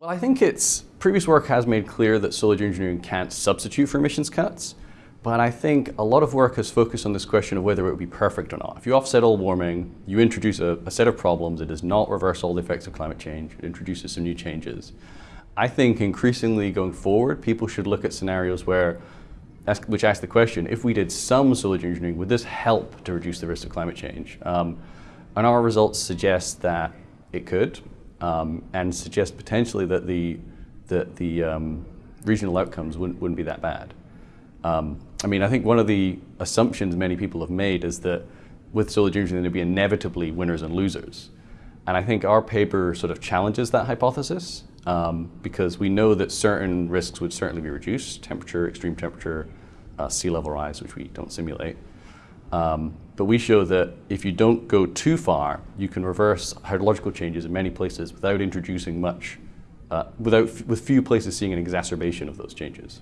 Well, I think it's previous work has made clear that solar geoengineering can't substitute for emissions cuts, but I think a lot of work has focused on this question of whether it would be perfect or not. If you offset all warming, you introduce a, a set of problems, it does not reverse all the effects of climate change, it introduces some new changes. I think increasingly going forward, people should look at scenarios where ask, which ask the question, if we did some solar engineering, would this help to reduce the risk of climate change? Um, and our results suggest that it could um, and suggest potentially that the, the, the um, regional outcomes wouldn't, wouldn't be that bad. Um, I mean, I think one of the assumptions many people have made is that with solar geoengineering there'd be inevitably winners and losers. And I think our paper sort of challenges that hypothesis um, because we know that certain risks would certainly be reduced, temperature, extreme temperature, uh, sea level rise, which we don't simulate. Um, but we show that if you don't go too far, you can reverse hydrological changes in many places without introducing much, uh, without, with few places seeing an exacerbation of those changes.